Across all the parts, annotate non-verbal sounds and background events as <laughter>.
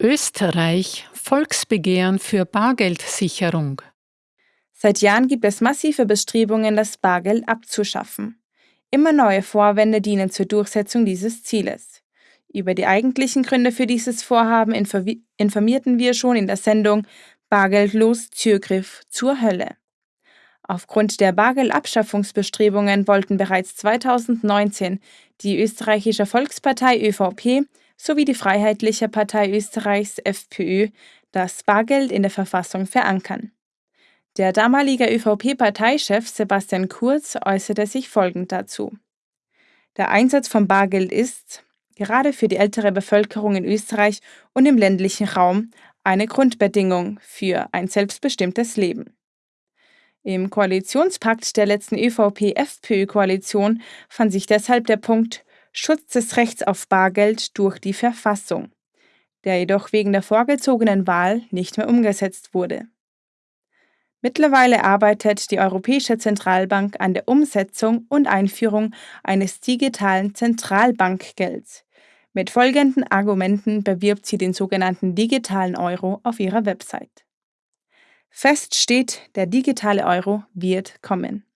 Österreich Volksbegehren für Bargeldsicherung. Seit Jahren gibt es massive Bestrebungen, das Bargeld abzuschaffen. Immer neue Vorwände dienen zur Durchsetzung dieses Zieles. Über die eigentlichen Gründe für dieses Vorhaben informierten wir schon in der Sendung Bargeldlos Türgriff zur Hölle. Aufgrund der Bargeldabschaffungsbestrebungen wollten bereits 2019 die österreichische Volkspartei ÖVP sowie die Freiheitliche Partei Österreichs FPÖ das Bargeld in der Verfassung verankern. Der damalige ÖVP-Parteichef Sebastian Kurz äußerte sich folgend dazu. Der Einsatz von Bargeld ist, gerade für die ältere Bevölkerung in Österreich und im ländlichen Raum, eine Grundbedingung für ein selbstbestimmtes Leben. Im Koalitionspakt der letzten ÖVP-FPÖ-Koalition fand sich deshalb der Punkt Schutz des Rechts auf Bargeld durch die Verfassung, der jedoch wegen der vorgezogenen Wahl nicht mehr umgesetzt wurde. Mittlerweile arbeitet die Europäische Zentralbank an der Umsetzung und Einführung eines digitalen Zentralbankgelds. Mit folgenden Argumenten bewirbt sie den sogenannten digitalen Euro auf ihrer Website. Fest steht, der digitale Euro wird kommen.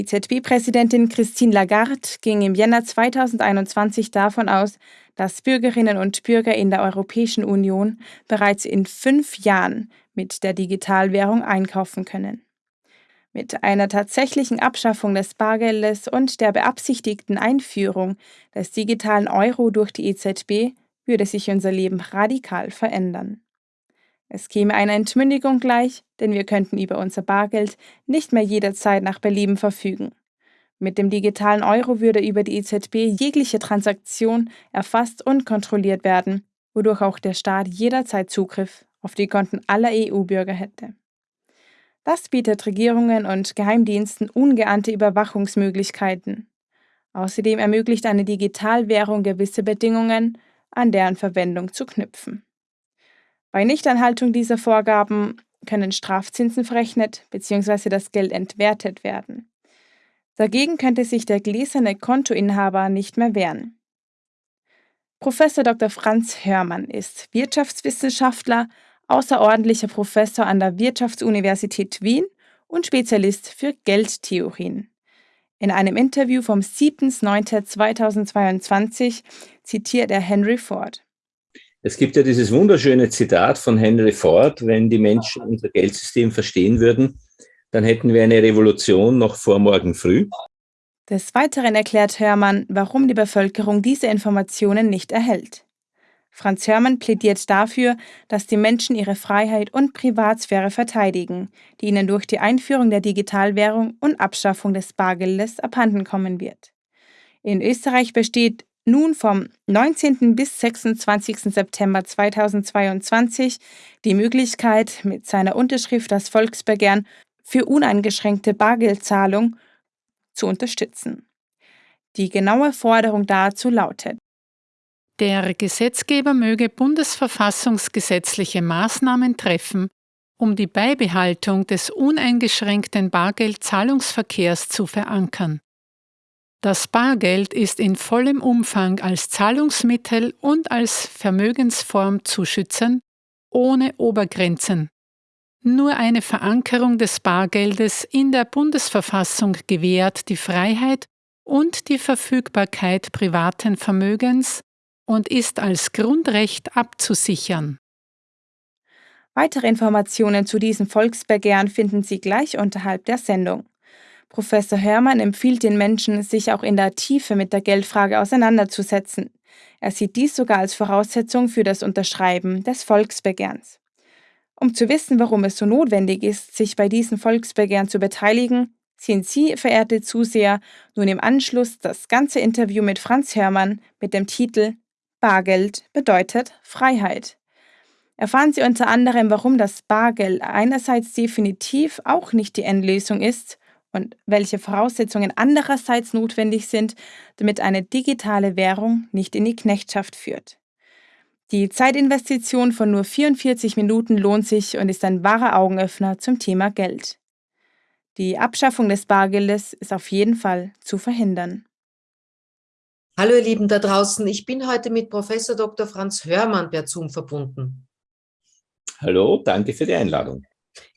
EZB-Präsidentin Christine Lagarde ging im Jänner 2021 davon aus, dass Bürgerinnen und Bürger in der Europäischen Union bereits in fünf Jahren mit der Digitalwährung einkaufen können. Mit einer tatsächlichen Abschaffung des Bargeldes und der beabsichtigten Einführung des digitalen Euro durch die EZB würde sich unser Leben radikal verändern. Es käme einer Entmündigung gleich, denn wir könnten über unser Bargeld nicht mehr jederzeit nach Belieben verfügen. Mit dem digitalen Euro würde über die EZB jegliche Transaktion erfasst und kontrolliert werden, wodurch auch der Staat jederzeit Zugriff auf die Konten aller EU-Bürger hätte. Das bietet Regierungen und Geheimdiensten ungeahnte Überwachungsmöglichkeiten. Außerdem ermöglicht eine Digitalwährung gewisse Bedingungen, an deren Verwendung zu knüpfen. Bei Nichteinhaltung dieser Vorgaben können Strafzinsen verrechnet bzw. das Geld entwertet werden. Dagegen könnte sich der gläserne Kontoinhaber nicht mehr wehren. Professor Dr. Franz Hörmann ist Wirtschaftswissenschaftler, außerordentlicher Professor an der Wirtschaftsuniversität Wien und Spezialist für Geldtheorien. In einem Interview vom 7.9.2022 zitiert er Henry Ford. Es gibt ja dieses wunderschöne Zitat von Henry Ford, wenn die Menschen unser Geldsystem verstehen würden, dann hätten wir eine Revolution noch vor morgen früh. Des Weiteren erklärt Hörmann, warum die Bevölkerung diese Informationen nicht erhält. Franz Hörmann plädiert dafür, dass die Menschen ihre Freiheit und Privatsphäre verteidigen, die ihnen durch die Einführung der Digitalwährung und Abschaffung des Bargeldes abhandenkommen wird. In Österreich besteht nun vom 19. bis 26. September 2022 die Möglichkeit, mit seiner Unterschrift das Volksbegehren für uneingeschränkte Bargeldzahlung zu unterstützen. Die genaue Forderung dazu lautet, der Gesetzgeber möge bundesverfassungsgesetzliche Maßnahmen treffen, um die Beibehaltung des uneingeschränkten Bargeldzahlungsverkehrs zu verankern. Das Bargeld ist in vollem Umfang als Zahlungsmittel und als Vermögensform zu schützen, ohne Obergrenzen. Nur eine Verankerung des Bargeldes in der Bundesverfassung gewährt die Freiheit und die Verfügbarkeit privaten Vermögens und ist als Grundrecht abzusichern. Weitere Informationen zu diesem Volksbegehren finden Sie gleich unterhalb der Sendung. Professor Hörmann empfiehlt den Menschen, sich auch in der Tiefe mit der Geldfrage auseinanderzusetzen. Er sieht dies sogar als Voraussetzung für das Unterschreiben des Volksbegehrens. Um zu wissen, warum es so notwendig ist, sich bei diesem Volksbegehren zu beteiligen, sehen Sie, verehrte Zuseher, nun im Anschluss das ganze Interview mit Franz Hörmann mit dem Titel Bargeld bedeutet Freiheit. Erfahren Sie unter anderem, warum das Bargeld einerseits definitiv auch nicht die Endlösung ist und welche Voraussetzungen andererseits notwendig sind, damit eine digitale Währung nicht in die Knechtschaft führt. Die Zeitinvestition von nur 44 Minuten lohnt sich und ist ein wahrer Augenöffner zum Thema Geld. Die Abschaffung des Bargeldes ist auf jeden Fall zu verhindern. Hallo ihr Lieben da draußen, ich bin heute mit Professor Dr. Franz Hörmann per Zoom verbunden. Hallo, danke für die Einladung.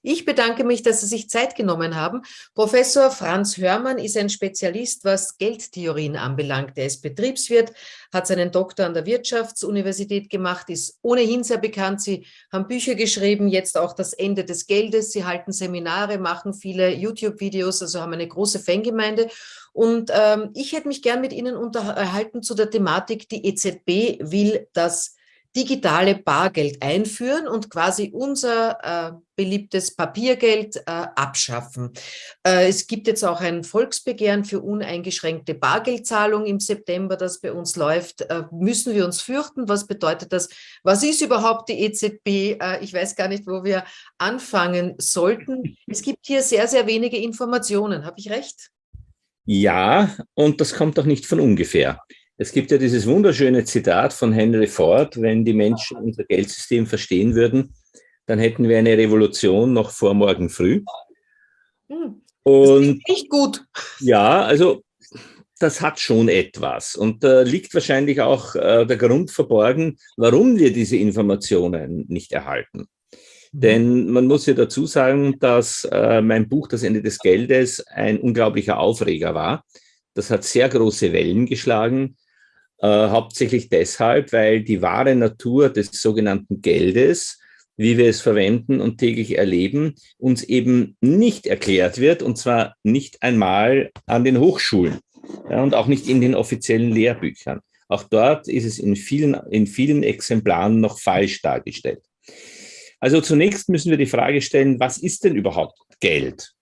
Ich bedanke mich, dass Sie sich Zeit genommen haben. Professor Franz Hörmann ist ein Spezialist, was Geldtheorien anbelangt. Er ist Betriebswirt, hat seinen Doktor an der Wirtschaftsuniversität gemacht, ist ohnehin sehr bekannt. Sie haben Bücher geschrieben, jetzt auch das Ende des Geldes. Sie halten Seminare, machen viele YouTube-Videos, also haben eine große Fangemeinde. Und ähm, ich hätte mich gern mit Ihnen unterhalten zu der Thematik, die EZB will das digitale Bargeld einführen und quasi unser äh, beliebtes Papiergeld äh, abschaffen. Äh, es gibt jetzt auch ein Volksbegehren für uneingeschränkte Bargeldzahlung im September, das bei uns läuft. Äh, müssen wir uns fürchten? Was bedeutet das? Was ist überhaupt die EZB? Äh, ich weiß gar nicht, wo wir anfangen sollten. Es gibt hier sehr, sehr wenige Informationen. Habe ich recht? Ja, und das kommt auch nicht von ungefähr. Es gibt ja dieses wunderschöne Zitat von Henry Ford, wenn die Menschen unser Geldsystem verstehen würden, dann hätten wir eine Revolution noch vor morgen früh. Hm, und nicht gut. Ja, also das hat schon etwas. Und da liegt wahrscheinlich auch äh, der Grund verborgen, warum wir diese Informationen nicht erhalten. Mhm. Denn man muss ja dazu sagen, dass äh, mein Buch Das Ende des Geldes ein unglaublicher Aufreger war. Das hat sehr große Wellen geschlagen. Äh, hauptsächlich deshalb, weil die wahre Natur des sogenannten Geldes, wie wir es verwenden und täglich erleben, uns eben nicht erklärt wird, und zwar nicht einmal an den Hochschulen ja, und auch nicht in den offiziellen Lehrbüchern. Auch dort ist es in vielen, in vielen Exemplaren noch falsch dargestellt. Also zunächst müssen wir die Frage stellen, was ist denn überhaupt Geld?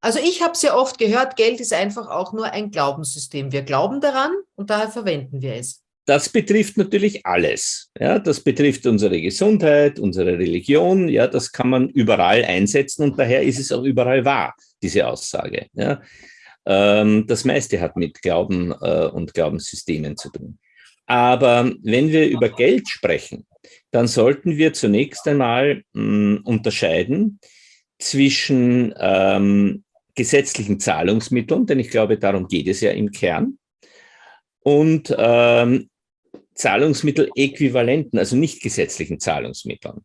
Also ich habe sehr oft gehört, Geld ist einfach auch nur ein Glaubenssystem. Wir glauben daran und daher verwenden wir es. Das betrifft natürlich alles. Ja, das betrifft unsere Gesundheit, unsere Religion. Ja, das kann man überall einsetzen und daher ist es auch überall wahr, diese Aussage. Ja, ähm, das meiste hat mit Glauben äh, und Glaubenssystemen zu tun. Aber wenn wir über Geld sprechen, dann sollten wir zunächst einmal mh, hm, unterscheiden zwischen ähm, gesetzlichen Zahlungsmitteln, denn ich glaube, darum geht es ja im Kern, und ähm, Zahlungsmittel-Äquivalenten, also nicht gesetzlichen Zahlungsmitteln.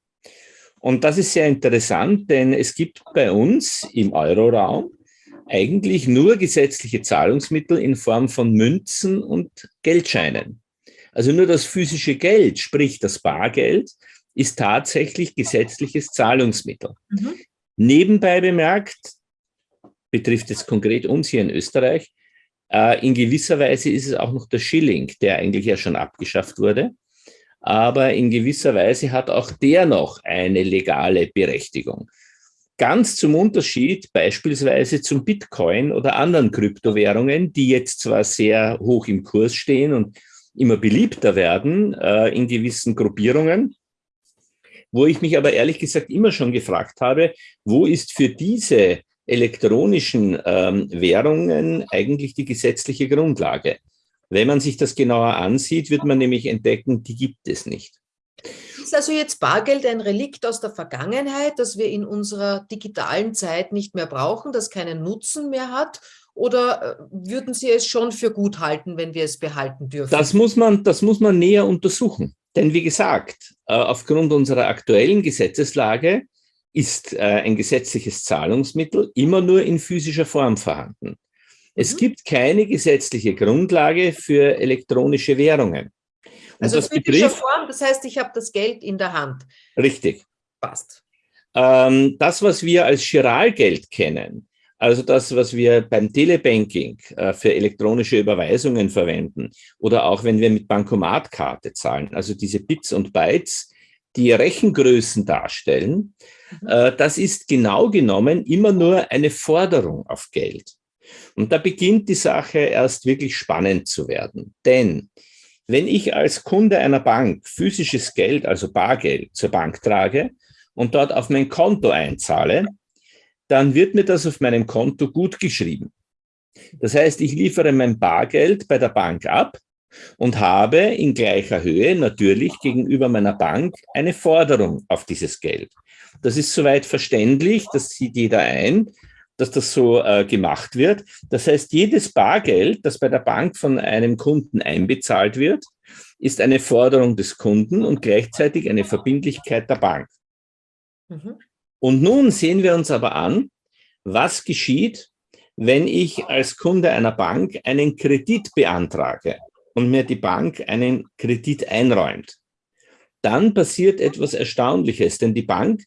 Und das ist sehr interessant, denn es gibt bei uns im Euroraum eigentlich nur gesetzliche Zahlungsmittel in Form von Münzen und Geldscheinen. Also nur das physische Geld, sprich das Bargeld, ist tatsächlich gesetzliches Zahlungsmittel. Mhm. Nebenbei bemerkt, betrifft es konkret uns hier in Österreich. Äh, in gewisser Weise ist es auch noch der Schilling, der eigentlich ja schon abgeschafft wurde. Aber in gewisser Weise hat auch der noch eine legale Berechtigung. Ganz zum Unterschied beispielsweise zum Bitcoin oder anderen Kryptowährungen, die jetzt zwar sehr hoch im Kurs stehen und immer beliebter werden äh, in gewissen Gruppierungen, wo ich mich aber ehrlich gesagt immer schon gefragt habe, wo ist für diese elektronischen ähm, Währungen eigentlich die gesetzliche Grundlage. Wenn man sich das genauer ansieht, wird man nämlich entdecken, die gibt es nicht. Ist also jetzt Bargeld ein Relikt aus der Vergangenheit, das wir in unserer digitalen Zeit nicht mehr brauchen, das keinen Nutzen mehr hat? Oder äh, würden Sie es schon für gut halten, wenn wir es behalten dürfen? Das muss man, das muss man näher untersuchen. Denn wie gesagt, äh, aufgrund unserer aktuellen Gesetzeslage ist äh, ein gesetzliches Zahlungsmittel immer nur in physischer Form vorhanden. Es mhm. gibt keine gesetzliche Grundlage für elektronische Währungen. Und also das physischer Form, das heißt, ich habe das Geld in der Hand. Richtig. Passt. Ähm, das, was wir als Chiralgeld kennen, also das, was wir beim Telebanking äh, für elektronische Überweisungen verwenden oder auch wenn wir mit Bankomatkarte zahlen, also diese Bits und Bytes, die Rechengrößen darstellen, mhm. äh, das ist genau genommen immer nur eine Forderung auf Geld. Und da beginnt die Sache erst wirklich spannend zu werden. Denn wenn ich als Kunde einer Bank physisches Geld, also Bargeld, zur Bank trage und dort auf mein Konto einzahle, dann wird mir das auf meinem Konto gut geschrieben. Das heißt, ich liefere mein Bargeld bei der Bank ab und habe in gleicher Höhe natürlich gegenüber meiner Bank eine Forderung auf dieses Geld. Das ist soweit verständlich, das sieht jeder ein. dass das so äh, gemacht wird. Das heißt, jedes Bargeld, das bei der Bank von einem Kunden einbezahlt wird, ist eine Forderung des Kunden und gleichzeitig eine Verbindlichkeit der Bank. Mhm. Und nun sehen wir uns aber an, was geschieht, wenn ich als Kunde einer Bank einen Kredit beantrage und mir die Bank einen Kredit einräumt. Dann passiert etwas Erstaunliches, denn die Bank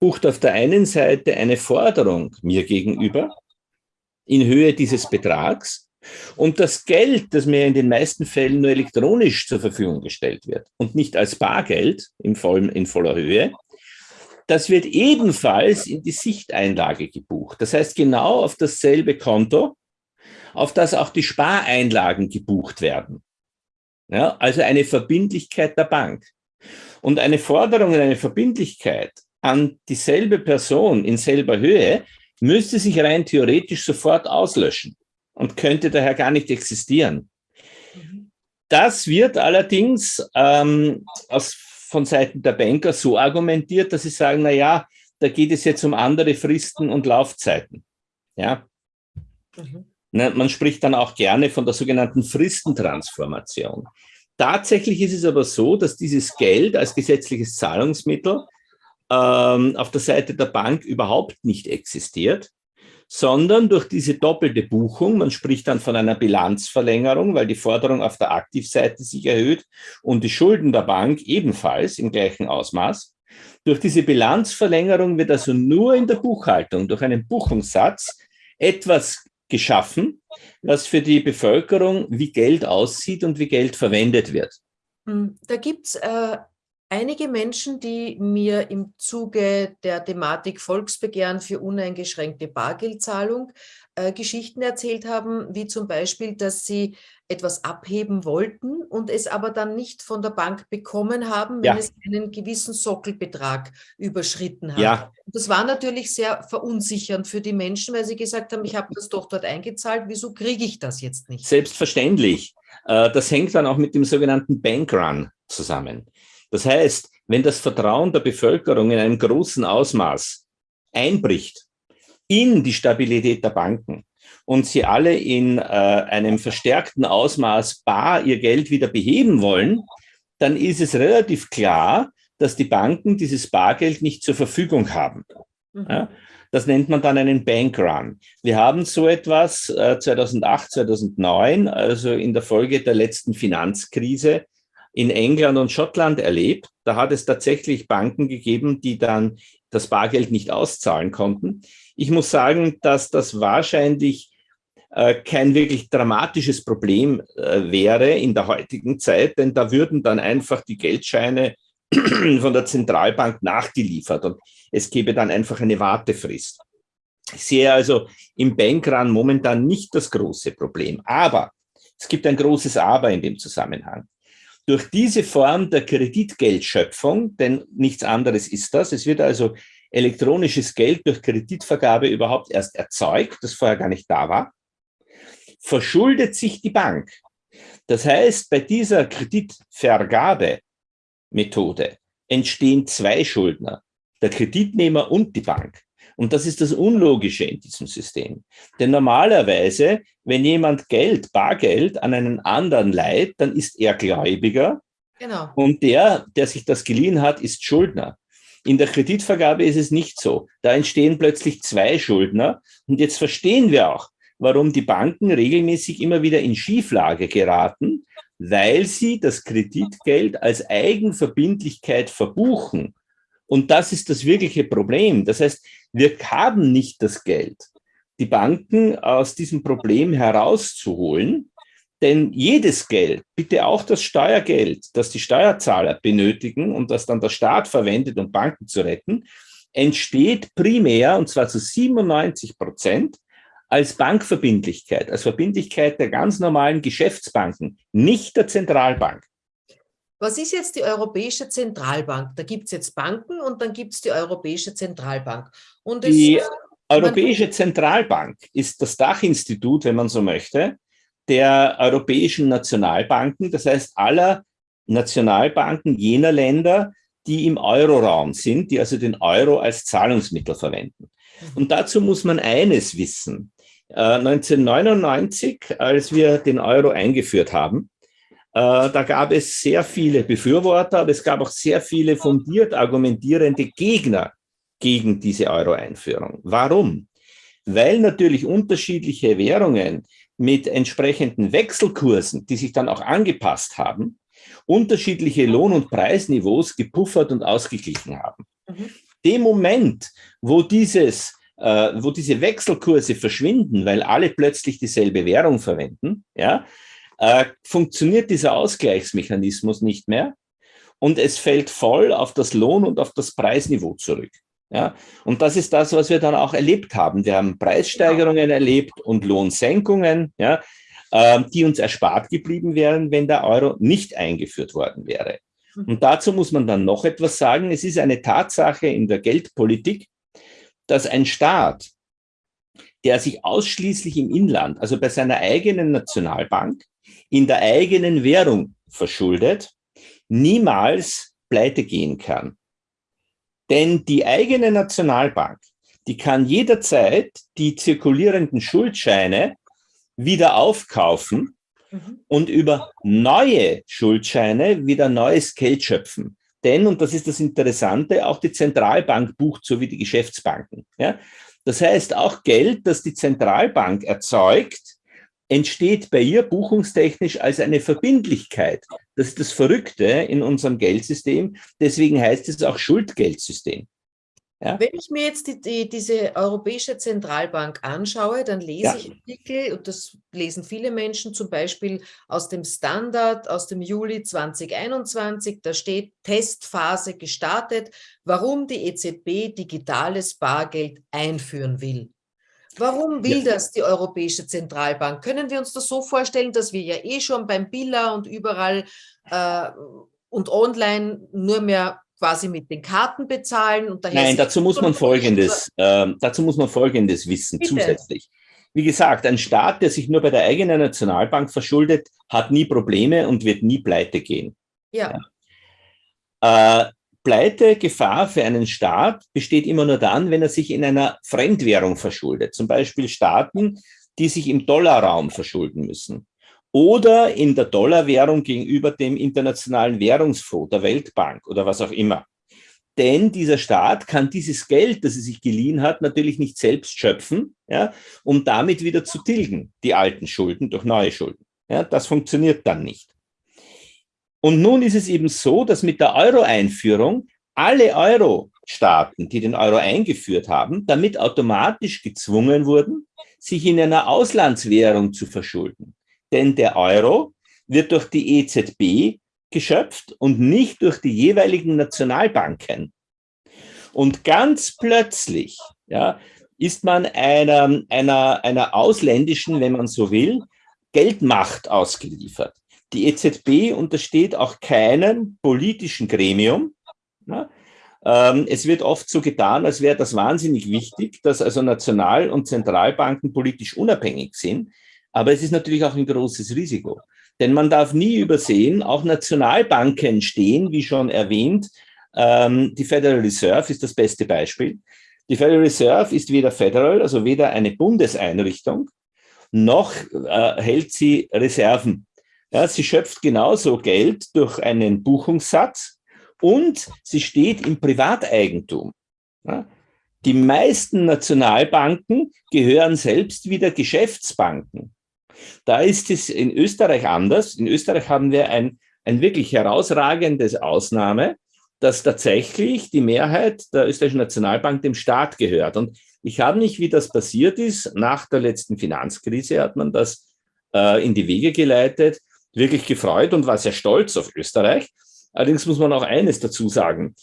bucht auf der einen Seite eine Forderung mir gegenüber in Höhe dieses Betrags und das Geld, das mir in den meisten Fällen nur elektronisch zur Verfügung gestellt wird und nicht als Bargeld in, voll, in voller Höhe, das wird ebenfalls in die Sichteinlage gebucht. Das heißt genau auf dasselbe Konto, auf das auch die Spareinlagen gebucht werden. Ja, also eine Verbindlichkeit der Bank. Und eine Forderung und eine Verbindlichkeit an dieselbe Person in selber Höhe müsste sich rein theoretisch sofort auslöschen und könnte daher gar nicht existieren. Das wird allerdings ähm, aus, von Seiten der Banker so argumentiert, dass sie sagen, na ja, da geht es jetzt um andere Fristen und Laufzeiten. Ja. Mhm. Na, man spricht dann auch gerne von der sogenannten Fristentransformation. Tatsächlich ist es aber so, dass dieses Geld als gesetzliches Zahlungsmittel ähm, auf der Seite der Bank überhaupt nicht existiert, sondern durch diese doppelte Buchung, man spricht dann von einer Bilanzverlängerung, weil die Forderung auf der Aktivseite sich erhöht und die Schulden der Bank ebenfalls im gleichen Ausmaß. Durch diese Bilanzverlängerung wird also nur in der Buchhaltung durch einen Buchungssatz etwas geschaffen, was für die Bevölkerung wie Geld aussieht und wie Geld verwendet wird. Hm, da gibt es äh, einige Menschen, die mir im Zuge der Thematik Volksbegehren für uneingeschränkte Bargeldzahlung äh, Geschichten erzählt haben, wie zum Beispiel, dass sie etwas abheben wollten und es aber dann nicht von der Bank bekommen haben, wenn ja. es einen gewissen Sockelbetrag überschritten hat. Ja. Das war natürlich sehr verunsichernd für die Menschen, weil sie gesagt haben, ich habe das doch dort eingezahlt, wieso kriege ich das jetzt nicht? Selbstverständlich. Äh, das hängt dann auch mit dem sogenannten Bankrun zusammen. Das heißt, wenn das Vertrauen der Bevölkerung in einem großen Ausmaß einbricht in die Stabilität der Banken und sie alle in äh, einem verstärkten Ausmaß bar ihr Geld wieder beheben wollen, dann ist es relativ klar, dass die Banken dieses Bargeld nicht zur Verfügung haben. Mhm. Ja, das nennt man dann einen Bankrun. Wir haben so etwas äh, 2008, 2009, also in der Folge der letzten Finanzkrise, in England und Schottland erlebt. Da hat es tatsächlich Banken gegeben, die dann das Bargeld nicht auszahlen konnten. Ich muss sagen, dass das wahrscheinlich äh, kein wirklich dramatisches Problem äh, wäre in der heutigen Zeit, denn da würden dann einfach die Geldscheine <clears throat> von der Zentralbank nachgeliefert und es gäbe dann einfach eine Wartefrist. Ich sehe also im Bankrun momentan nicht das große Problem, aber es gibt ein großes Aber in dem Zusammenhang. Durch diese Form der Kreditgeldschöpfung, denn nichts anderes ist das, es wird also elektronisches Geld durch Kreditvergabe überhaupt erst erzeugt, das vorher gar nicht da war, verschuldet sich die Bank. Das heißt, bei dieser Kreditvergabemethode entstehen zwei Schuldner, der Kreditnehmer und die Bank. Und das ist das Unlogische in diesem System. Denn normalerweise, wenn jemand Geld, Bargeld an einen anderen leiht, dann ist er Gläubiger. Genau. Und der, der sich das geliehen hat, ist Schuldner. In der Kreditvergabe ist es nicht so. Da entstehen plötzlich zwei Schuldner. Und jetzt verstehen wir auch, warum die Banken regelmäßig immer wieder in Schieflage geraten, weil sie das Kreditgeld als Eigenverbindlichkeit verbuchen. Und das ist das wirkliche Problem. Das heißt, wir haben nicht das Geld, die Banken aus diesem Problem herauszuholen, denn jedes Geld, bitte auch das Steuergeld, das die Steuerzahler benötigen und das dann der Staat verwendet, um Banken zu retten, entsteht primär, und zwar zu 97 Prozent, als Bankverbindlichkeit, als Verbindlichkeit der ganz normalen Geschäftsbanken, nicht der Zentralbank. Was ist jetzt die Europäische Zentralbank? Da gibt es jetzt Banken und dann gibt es die Europäische Zentralbank. Und die Europäische Zentralbank ist das Dachinstitut, wenn man so möchte, der europäischen Nationalbanken, das heißt aller Nationalbanken jener Länder, die im Euroraum sind, die also den Euro als Zahlungsmittel verwenden. Und dazu muss man eines wissen. 1999, äh, als wir den Euro eingeführt haben, äh, da gab es sehr viele Befürworter, aber es gab auch sehr viele fundiert argumentierende Gegner gegen diese Euro-Einführung. Warum? Weil natürlich unterschiedliche Währungen mit entsprechenden Wechselkursen, die sich dann auch angepasst haben, unterschiedliche Lohn- und Preisniveaus gepuffert und ausgeglichen haben. Mhm. Dem Moment, wo dieses äh, wo diese Wechselkurse verschwinden, weil alle plötzlich dieselbe Währung verwenden, ja, äh, funktioniert dieser Ausgleichsmechanismus nicht mehr und es fällt voll auf das Lohn- und auf das Preisniveau zurück. Ja, und das ist das, was wir dann auch erlebt haben. Wir haben Preissteigerungen erlebt und Lohnsenkungen, ja, äh, die uns erspart geblieben wären, wenn der Euro nicht eingeführt worden wäre. Mhm. Und dazu muss man dann noch etwas sagen. Es ist eine Tatsache in der Geldpolitik, dass ein Staat, der sich ausschließlich im Inland, also bei seiner eigenen Nationalbank, in der eigenen Währung verschuldet, niemals pleite gehen kann. Denn die eigene Nationalbank, die kann jederzeit die zirkulierenden Schuldscheine wieder aufkaufen mhm. und über neue Schuldscheine wieder neues Geld schöpfen. Denn, und das ist das Interessante, auch die Zentralbank bucht so wie die Geschäftsbanken. Ja? Das heißt, auch Geld, das die Zentralbank erzeugt, entsteht bei ihr buchungstechnisch als eine Verbindlichkeit. Das ist das Verrückte in unserem Geldsystem. Deswegen heißt es auch Schuldgeldsystem. Ja? Wenn ich mir jetzt die, die, diese Europäische Zentralbank anschaue, dann lese ja. ich Artikel, und das lesen viele Menschen, zum Beispiel aus dem Standard aus dem Juli 2021, da steht Testphase gestartet, warum die EZB digitales Bargeld einführen will. Warum will ja. das die Europäische Zentralbank? Können wir uns das so vorstellen, dass wir ja eh schon beim Billa und überall äh, und online nur mehr quasi mit den Karten bezahlen. Und daher Nein, dazu muss man Folgendes, äh, dazu muss man Folgendes wissen Bitte. zusätzlich. Wie gesagt, ein Staat, der sich nur bei der eigenen Nationalbank verschuldet, hat nie Probleme und wird nie pleite gehen. Ja. ja. Äh, Pleitegefahr für einen Staat besteht immer nur dann, wenn er sich in einer Fremdwährung verschuldet. Zum Beispiel Staaten, die sich im Dollarraum verschulden müssen oder in der Dollarwährung gegenüber dem internationalen Währungsfonds, der Weltbank oder was auch immer. Denn dieser Staat kann dieses Geld, das er sich geliehen hat, natürlich nicht selbst schöpfen, ja, um damit wieder zu tilgen, die alten Schulden durch neue Schulden. Ja, das funktioniert dann nicht. Und nun ist es eben so, dass mit der Euro-Einführung alle Euro-Staaten, die den Euro eingeführt haben, damit automatisch gezwungen wurden, sich in einer Auslandswährung zu verschulden. Denn der Euro wird durch die EZB geschöpft und nicht durch die jeweiligen Nationalbanken. Und ganz plötzlich ja, ist man einer, einer, einer ausländischen, wenn man so will, Geldmacht ausgeliefert. Die EZB untersteht auch keinem politischen Gremium. Ja. Ähm, es wird oft so getan, als wäre das wahnsinnig wichtig, dass also National- und Zentralbanken politisch unabhängig sind. Aber es ist natürlich auch ein großes Risiko. Denn man darf nie übersehen, auch Nationalbanken stehen, wie schon erwähnt, ähm, die Federal Reserve ist das beste Beispiel. Die Federal Reserve ist weder federal, also weder eine Bundeseinrichtung, noch äh, hält sie Reserven. Ja, sie schöpft genauso Geld durch einen Buchungssatz und sie steht im Privateigentum. Ja, die meisten Nationalbanken gehören selbst wieder Geschäftsbanken. Da ist es in Österreich anders. In Österreich haben wir ein, ein wirklich herausragendes Ausnahme, dass tatsächlich die Mehrheit der österreichischen Nationalbank dem Staat gehört. Und ich habe nicht, wie das passiert ist, nach der letzten Finanzkrise hat man das äh, in die Wege geleitet, wirklich gefreut und war sehr stolz auf Österreich. Allerdings muss man auch eines dazu sagen.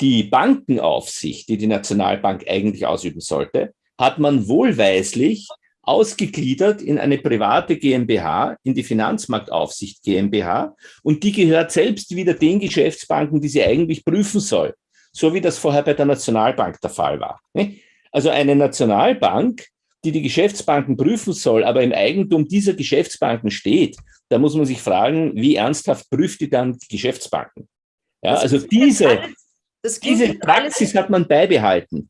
Die Bankenaufsicht, die die Nationalbank eigentlich ausüben sollte, hat man wohlweislich ausgegliedert in eine private GmbH, in die Finanzmarktaufsicht GmbH und die gehört selbst wieder den Geschäftsbanken, die sie eigentlich prüfen soll, so wie das vorher bei der Nationalbank der Fall war. Also eine Nationalbank, die die Geschäftsbanken prüfen soll, aber im Eigentum dieser Geschäftsbanken steht, da muss man sich fragen, wie ernsthaft prüft die dann die Geschäftsbanken? Ja, also diese, diese Praxis hat man beibehalten.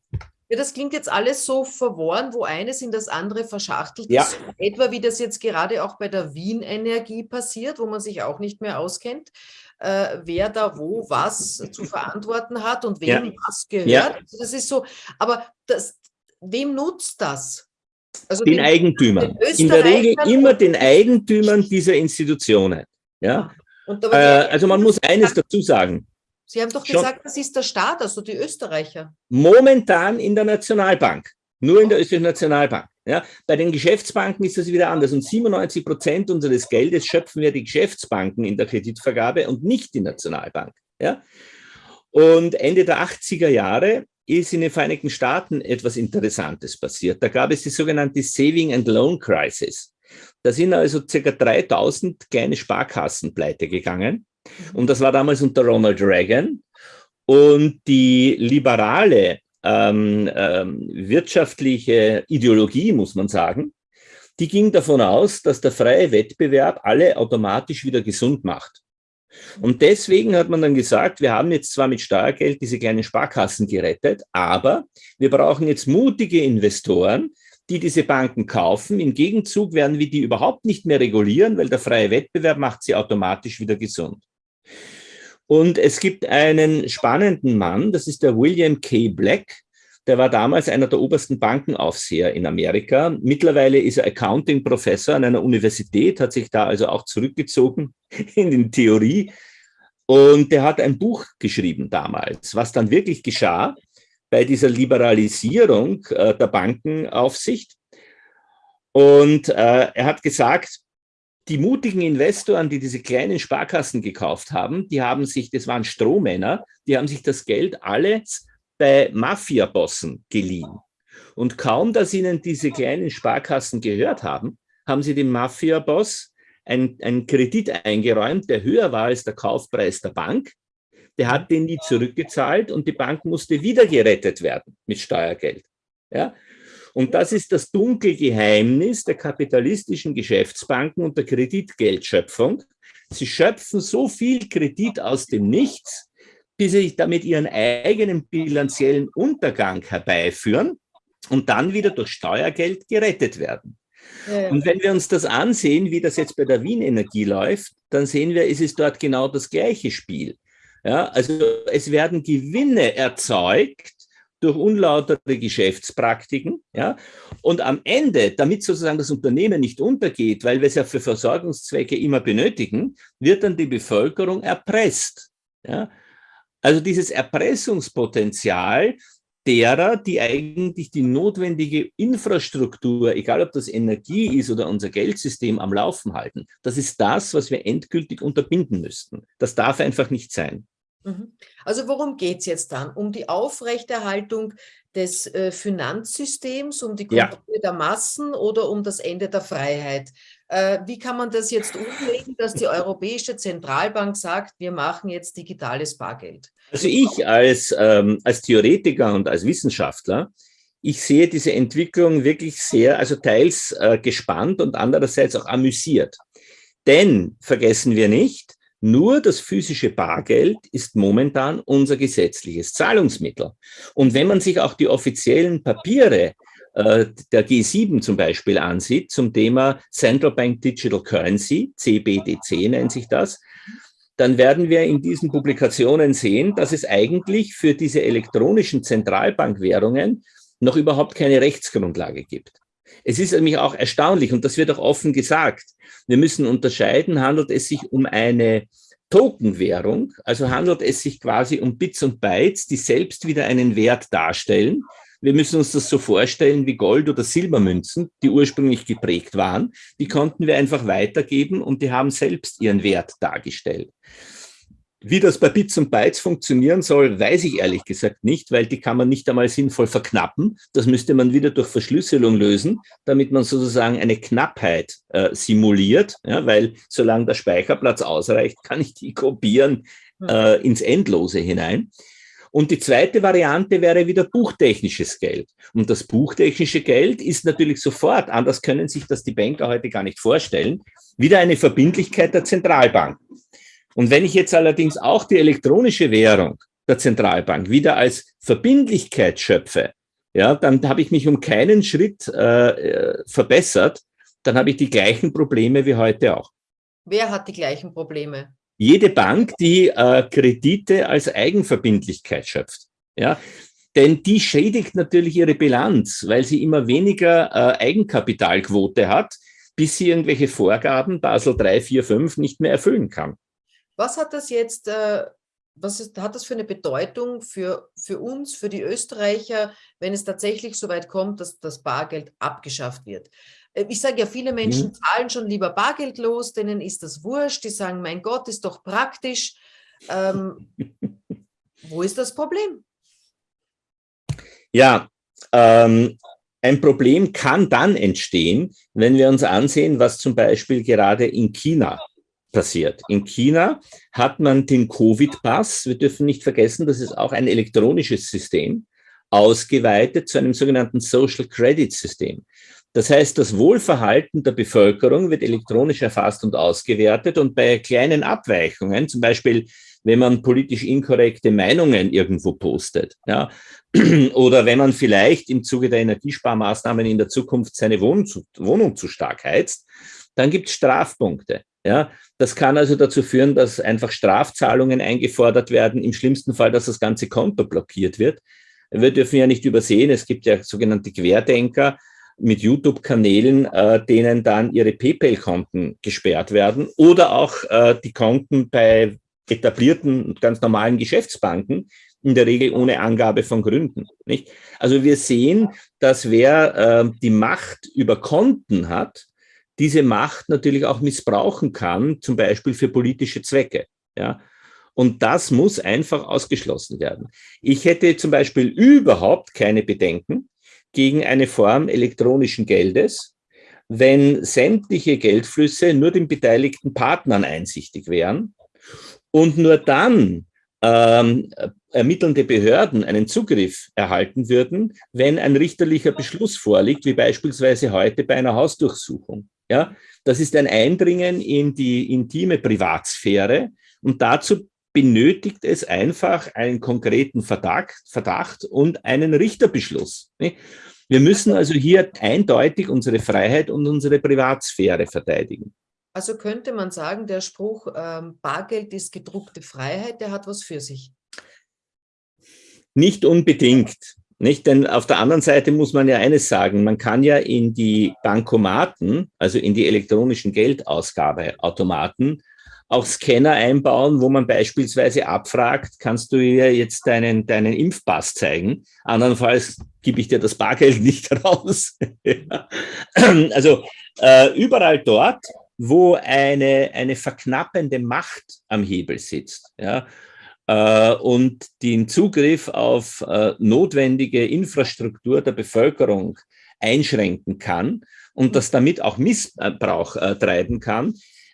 Ja, das klingt jetzt alles so verworren, wo eines in das andere verschachtelt ja. ist. Etwa wie das jetzt gerade auch bei der Wien Energie passiert, wo man sich auch nicht mehr auskennt, äh, wer da wo was zu verantworten hat und wem ja. was gehört. Ja. Also das ist so, aber das, wem nutzt das? Also den, den Eigentümern. In der Regel immer den Eigentümern dieser Institutionen. Ja? Äh, also man muss eines dazu sagen. Sie haben doch gesagt, das ist der Staat, also die Österreicher. Momentan in der Nationalbank. Nur in der österreichischen Nationalbank. Ja, bei den Geschäftsbanken ist das wieder anders. Und 97 Prozent unseres Geldes schöpfen wir die Geschäftsbanken in der Kreditvergabe und nicht die Nationalbank. Ja? Und Ende der 80er Jahre ist in den Vereinigten Staaten etwas Interessantes passiert. Da gab es die sogenannte Saving and Loan Crisis. Da sind also ca. 3000 kleine Sparkassen pleite gegangen. Und das war damals unter Ronald Reagan. Und die liberale ähm, ähm, wirtschaftliche Ideologie, muss man sagen, die ging davon aus, dass der freie Wettbewerb alle automatisch wieder gesund macht. Und deswegen hat man dann gesagt, wir haben jetzt zwar mit Steuergeld diese kleinen Sparkassen gerettet, aber wir brauchen jetzt mutige Investoren, die diese Banken kaufen. Im Gegenzug werden wir die überhaupt nicht mehr regulieren, weil der freie Wettbewerb macht sie automatisch wieder gesund. Und es gibt einen spannenden Mann, das ist der William K. Black. Der war damals einer der obersten Bankenaufseher in Amerika. Mittlerweile ist er Accounting-Professor an einer Universität, hat sich da also auch zurückgezogen <laughs> in die Theorie. Und der hat ein Buch geschrieben damals, was dann wirklich geschah bei dieser Liberalisierung äh, der Bankenaufsicht. Und äh, er hat gesagt, die mutigen Investoren, die diese kleinen Sparkassen gekauft haben, die haben sich, das waren Strohmänner, die haben sich das Geld alles bei Mafiabossen geliehen. Und kaum, dass ihnen diese kleinen Sparkassen gehört haben, haben sie dem Mafiaboss einen Kredit eingeräumt, der höher war als der Kaufpreis der Bank. Der hat den nie zurückgezahlt und die Bank musste wieder gerettet werden mit Steuergeld. Ja? Und das ist das dunkle Geheimnis der kapitalistischen Geschäftsbanken und der Kreditgeldschöpfung. Sie schöpfen so viel Kredit aus dem Nichts, bis sie damit ihren eigenen bilanziellen Untergang herbeiführen und dann wieder durch Steuergeld gerettet werden. Ja. Und wenn wir uns das ansehen, wie das jetzt bei der Wien Energie läuft, dann sehen wir, es ist dort genau das gleiche Spiel. Ja, also es werden Gewinne erzeugt durch unlautere Geschäftspraktiken. Ja? Und am Ende, damit sozusagen das Unternehmen nicht untergeht, weil wir es ja für Versorgungszwecke immer benötigen, wird dann die Bevölkerung erpresst. Ja? Also dieses Erpressungspotenzial derer, die eigentlich die notwendige Infrastruktur, egal ob das Energie ist oder unser Geldsystem am Laufen halten, das ist das, was wir endgültig unterbinden müssten. Das darf einfach nicht sein. Mhm. Also worum geht es jetzt dann? Um die Aufrechterhaltung des äh, Finanzsystems, um die Kontrolle ja. der Massen oder um das Ende der Freiheit? Äh, wie kann man das jetzt umlegen, dass die Europäische Zentralbank sagt, wir machen jetzt digitales Bargeld? Also ich als, ähm, als Theoretiker und als Wissenschaftler, ich sehe diese Entwicklung wirklich sehr, also teils äh, gespannt und andererseits auch amüsiert. Denn, vergessen wir nicht, nur das physische Bargeld ist momentan unser gesetzliches Zahlungsmittel. Und wenn man sich auch die offiziellen Papiere äh, der G7 zum Beispiel ansieht, zum Thema Central Bank Digital Currency, CBDC nennt sich das, dann werden wir in diesen Publikationen sehen, dass es eigentlich für diese elektronischen Zentralbankwährungen noch überhaupt keine Rechtsgrundlage gibt. Es ist nämlich auch erstaunlich, und das wird auch offen gesagt, wir müssen unterscheiden, handelt es sich um eine Tokenwährung, also handelt es sich quasi um Bits und Bytes, die selbst wieder einen Wert darstellen. Wir müssen uns das so vorstellen wie Gold- oder Silbermünzen, die ursprünglich geprägt waren. Die konnten wir einfach weitergeben und die haben selbst ihren Wert dargestellt. Wie das bei Bits und Bytes funktionieren soll, weiß ich ehrlich gesagt nicht, weil die kann man nicht einmal sinnvoll verknappen. Das müsste man wieder durch Verschlüsselung lösen, damit man sozusagen eine Knappheit äh, simuliert, ja, weil solange der Speicherplatz ausreicht, kann ich die kopieren hm. äh, ins Endlose hinein. Und die zweite Variante wäre wieder buchtechnisches Geld. Und das buchtechnische Geld ist natürlich sofort, anders können sich das die Banker heute gar nicht vorstellen, wieder eine Verbindlichkeit der Zentralbank. Und wenn ich jetzt allerdings auch die elektronische Währung der Zentralbank wieder als Verbindlichkeit schöpfe, ja, dann habe ich mich um keinen Schritt äh, verbessert, dann habe ich die gleichen Probleme wie heute auch. Wer hat die gleichen Probleme? Jede Bank, die äh, Kredite als Eigenverbindlichkeit schöpft. Ja, denn die schädigt natürlich ihre Bilanz, weil sie immer weniger äh, Eigenkapitalquote hat, bis sie irgendwelche Vorgaben Basel 3, 4, 5 nicht mehr erfüllen kann. Was hat das jetzt, äh, was ist, hat das für eine Bedeutung für, für uns, für die Österreicher, wenn es tatsächlich so weit kommt, dass das Bargeld abgeschafft wird? Äh, ich sage ja, viele Menschen mhm. zahlen schon lieber bargeldlos, denen ist das wurscht, die sagen, mein Gott, ist doch praktisch. Ähm, <laughs> wo ist das Problem? Ja, ähm, ein Problem kann dann entstehen, wenn wir uns ansehen, was zum Beispiel gerade in China passiert. In China hat man den Covid-Pass, wir dürfen nicht vergessen, das ist auch ein elektronisches System, ausgeweitet zu einem sogenannten Social Credit System. Das heißt, das Wohlverhalten der Bevölkerung wird elektronisch erfasst und ausgewertet und bei kleinen Abweichungen, zum Beispiel wenn man politisch inkorrekte Meinungen irgendwo postet, ja, <clears throat> oder wenn man vielleicht im Zuge der Energiesparmaßnahmen in der Zukunft seine Wohnung zu, Wohnung zu stark heizt, dann gibt es Strafpunkte. Ja, das kann also dazu führen, dass einfach Strafzahlungen eingefordert werden, im schlimmsten Fall, dass das ganze Konto blockiert wird. Wir dürfen ja nicht übersehen, es gibt ja sogenannte Querdenker mit YouTube-Kanälen, äh, denen dann ihre PayPal-Konten gesperrt werden oder auch äh, die Konten bei etablierten, ganz normalen Geschäftsbanken, in der Regel ohne Angabe von Gründen. Nicht? Also wir sehen, dass wer äh, die Macht über Konten hat, diese Macht natürlich auch missbrauchen kann, zum Beispiel für politische Zwecke. Ja? Und das muss einfach ausgeschlossen werden. Ich hätte zum Beispiel überhaupt keine Bedenken gegen eine Form elektronischen Geldes, wenn sämtliche Geldflüsse nur den beteiligten Partnern einsichtig wären und nur dann ähm, ermittelnde Behörden einen Zugriff erhalten würden, wenn ein richterlicher Beschluss vorliegt, wie beispielsweise heute bei einer Hausdurchsuchung. Ja, das ist ein Eindringen in die intime Privatsphäre und dazu benötigt es einfach einen konkreten Verdacht, Verdacht und einen Richterbeschluss. Wir müssen also hier eindeutig unsere Freiheit und unsere Privatsphäre verteidigen. Also könnte man sagen, der Spruch, ähm, Bargeld ist gedruckte Freiheit, der hat was für sich. Nicht unbedingt. Nicht? Denn auf der anderen Seite muss man ja eines sagen, man kann ja in die Bankomaten, also in die elektronischen Geldausgabeautomaten, auch Scanner einbauen, wo man beispielsweise abfragt, kannst du ihr jetzt deinen, deinen Impfpass zeigen? Andernfalls gebe ich dir das Bargeld <laughs> nicht raus. also äh, überall dort, wo eine, eine verknappende Macht am Hebel sitzt, ja, und den Zugriff auf äh, notwendige Infrastruktur der Bevölkerung einschränken kann und das damit auch Missbrauch äh, treiben kann,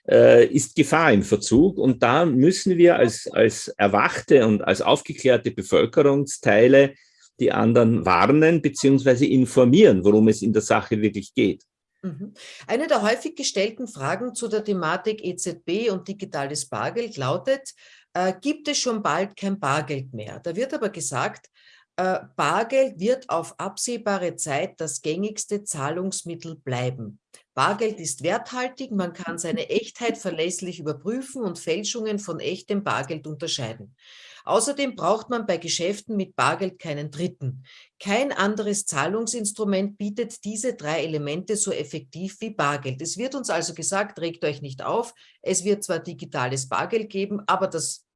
äh, ist Gefahr im Verzug. Und da müssen wir als, als erwachte und als aufgeklärte Bevölkerungsteile die anderen warnen bzw. informieren, worum es in der Sache wirklich geht. Mhm. Eine der häufig gestellten Fragen zu der Thematik EZB und digitales Bargeld lautet, äh, gibt es schon bald kein Bargeld mehr? Da wird aber gesagt, äh, Bargeld wird auf absehbare Zeit das gängigste Zahlungsmittel bleiben. Bargeld ist werthaltig, man kann seine Echtheit verlässlich überprüfen und Fälschungen von echtem Bargeld unterscheiden. Außerdem braucht man bei Geschäften mit Bargeld keinen Dritten. Kein anderes Zahlungsinstrument bietet diese drei Elemente so effektiv wie Bargeld. Es wird uns also gesagt, regt euch nicht auf, es wird zwar digitales Bargeld geben, aber das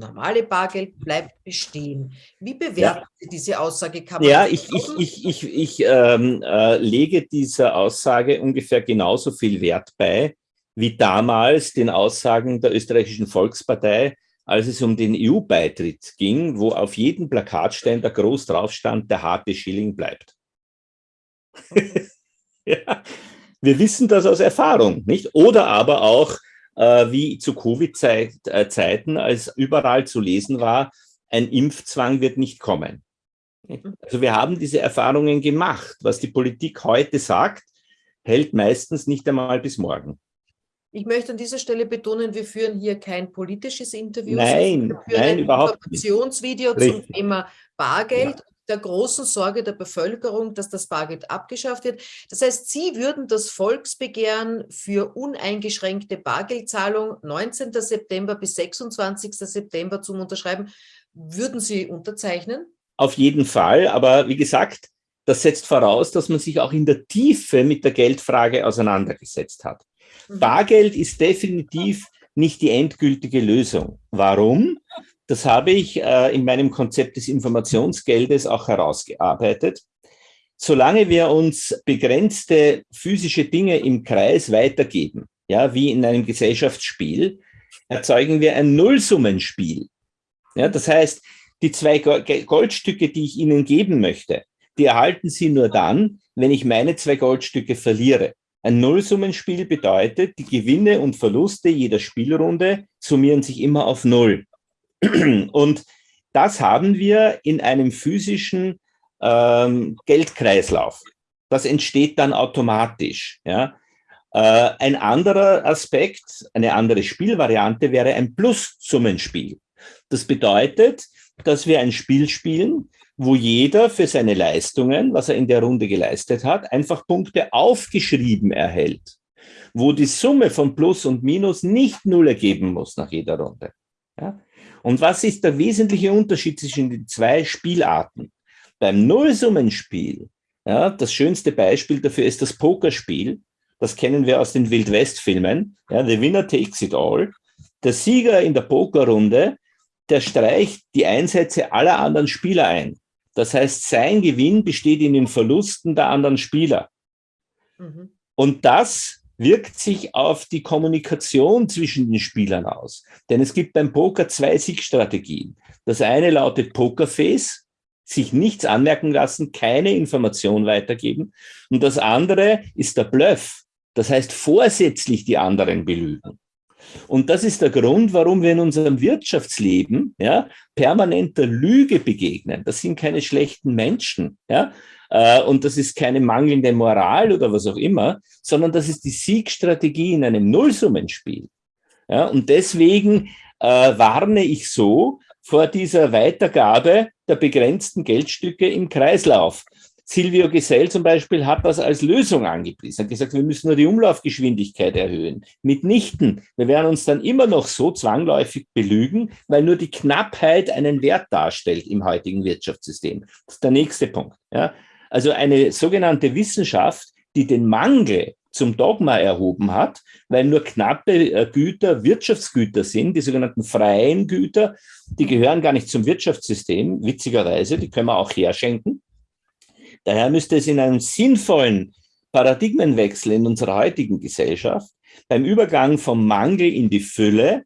normale Bargeld bleibt bestehen. Wie bewerten ja. Sie diese Aussage? Kann ja, ich, ich, ich, ich, ich ähm, äh, lege dieser Aussage ungefähr genauso viel Wert bei, wie damals den Aussagen der österreichischen Volkspartei, als es um den EU-Beitritt ging, wo auf jedem Plakatständer groß drauf stand, der harte Schilling bleibt. <laughs> ja. Wir wissen das aus Erfahrung, nicht? Oder aber auch, wie zu Covid-Zeiten, als überall zu lesen war, ein Impfzwang wird nicht kommen. Also wir haben diese Erfahrungen gemacht. Was die Politik heute sagt, hält meistens nicht einmal bis morgen. Ich möchte an dieser Stelle betonen, wir führen hier kein politisches Interview. Nein, wir führen nein, ein überhaupt Informationsvideo nicht. zum Thema Bargeld. Ja. Der großen Sorge der Bevölkerung, dass das Bargeld abgeschafft wird. Das heißt, Sie würden das Volksbegehren für uneingeschränkte Bargeldzahlung 19. September bis 26. September zum Unterschreiben, würden Sie unterzeichnen? Auf jeden Fall, aber wie gesagt, das setzt voraus, dass man sich auch in der Tiefe mit der Geldfrage auseinandergesetzt hat. Mhm. Bargeld ist definitiv nicht die endgültige Lösung. Warum? Das habe ich äh, in meinem Konzept des Informationsgeldes auch herausgearbeitet. Solange wir uns begrenzte physische Dinge im Kreis weitergeben, ja, wie in einem Gesellschaftsspiel, erzeugen wir ein Nullsummenspiel. Ja, das heißt, die zwei Goldstücke, die ich Ihnen geben möchte, die erhalten Sie nur dann, wenn ich meine zwei Goldstücke verliere. Ein Nullsummenspiel bedeutet, die Gewinne und Verluste jeder Spielrunde summieren sich immer auf Null. <clears throat> Und das haben wir in einem physischen ähm, Geldkreislauf. Das entsteht dann automatisch. Ja? Äh, ein anderer Aspekt, eine andere Spielvariante wäre ein Plus-Summenspiel. Das bedeutet, dass wir ein Spiel spielen, wo jeder für seine Leistungen, was er in der Runde geleistet hat, einfach Punkte aufgeschrieben erhält, wo die Summe von Plus und Minus nicht Null ergeben muss nach jeder Runde. Ja? Und was ist der wesentliche Unterschied zwischen den zwei Spielarten? Beim Nullsummenspiel, ja, das schönste Beispiel dafür ist das Pokerspiel. Das kennen wir aus den Wild-West-Filmen. Ja, the winner takes it all. Der Sieger in der Pokerrunde, der streicht die Einsätze aller anderen Spieler ein. Das heißt, sein Gewinn besteht in den Verlusten der anderen Spieler. Mhm. Und das wirkt sich auf die Kommunikation zwischen den Spielern aus. Denn es gibt beim Poker zwei Siegstrategien. Das eine lautet Pokerface, sich nichts anmerken lassen, keine Information weitergeben. Und das andere ist der Bluff. Das heißt, vorsätzlich die anderen belügen. Und das ist der Grund, warum wir in unserem Wirtschaftsleben ja, permanenter Lüge begegnen. Das sind keine schlechten Menschen. Ja? Äh, und das ist keine mangelnde Moral oder was auch immer, sondern das ist die Siegstrategie in einem Nullsummenspiel. Ja, und deswegen äh, warne ich so vor dieser Weitergabe der begrenzten Geldstücke im Kreislauf. Silvio Gesell zum Beispiel hat das als Lösung angepriesen, hat gesagt, wir müssen nur die Umlaufgeschwindigkeit erhöhen. Mitnichten. Wir werden uns dann immer noch so zwangläufig belügen, weil nur die Knappheit einen Wert darstellt im heutigen Wirtschaftssystem. Das ist der nächste Punkt. Ja. Also eine sogenannte Wissenschaft, die den Mangel zum Dogma erhoben hat, weil nur knappe äh, Güter Wirtschaftsgüter sind, die sogenannten freien Güter, die gehören gar nicht zum Wirtschaftssystem, witzigerweise, die können wir auch herschenken. Daher müsste es in einem sinnvollen Paradigmenwechsel in unserer heutigen Gesellschaft beim Übergang vom Mangel in die Fülle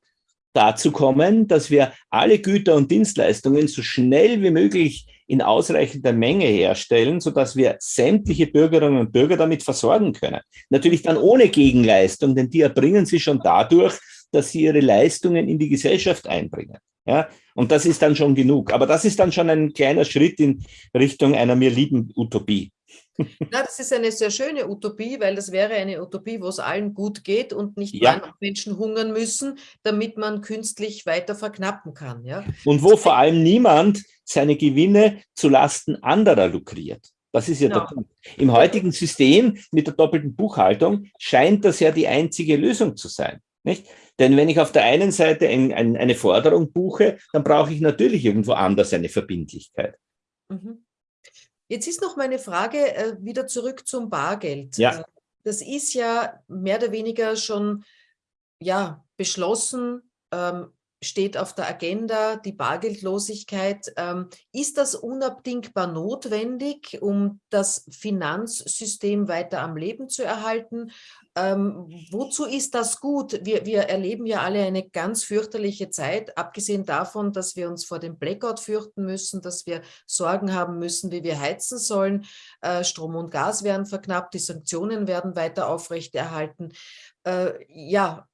dazu kommen, dass wir alle Güter und Dienstleistungen so schnell wie möglich in ausreichender Menge herstellen, sodass wir sämtliche Bürgerinnen und Bürger damit versorgen können. Natürlich dann ohne Gegenleistung, denn die erbringen sie schon dadurch, dass sie ihre Leistungen in die Gesellschaft einbringen. Ja, und das ist dann schon genug. Aber das ist dann schon ein kleiner Schritt in Richtung einer mir lieben Utopie. Ja, das ist eine sehr schöne Utopie, weil das wäre eine Utopie, wo es allen gut geht und nicht ja. Menschen hungern müssen, damit man künstlich weiter verknappen kann. Ja? Und wo vor allem niemand seine Gewinne zu Lasten anderer lukriert. Das ist ja genau. der Punkt. Im heutigen System mit der doppelten Buchhaltung scheint das ja die einzige Lösung zu sein. Nicht? Denn wenn ich auf der einen Seite ein, ein, eine Forderung buche, dann brauche ich natürlich irgendwo anders eine Verbindlichkeit. Mhm. Jetzt ist noch meine Frage äh, wieder zurück zum Bargeld. Ja. Äh, das ist ja mehr oder weniger schon ja, beschlossen, ähm, steht auf der Agenda, die Bargeldlosigkeit. Ähm, ist das unabdingbar notwendig, um das Finanzsystem weiter am Leben zu erhalten? Ähm, wozu ist das gut? Wir, wir erleben ja alle eine ganz fürchterliche Zeit, abgesehen davon, dass wir uns vor dem Blackout fürchten müssen, dass wir Sorgen haben müssen, wie wir heizen sollen. Äh, Strom und Gas werden verknappt, die Sanktionen werden weiter aufrechterhalten. Äh, ja,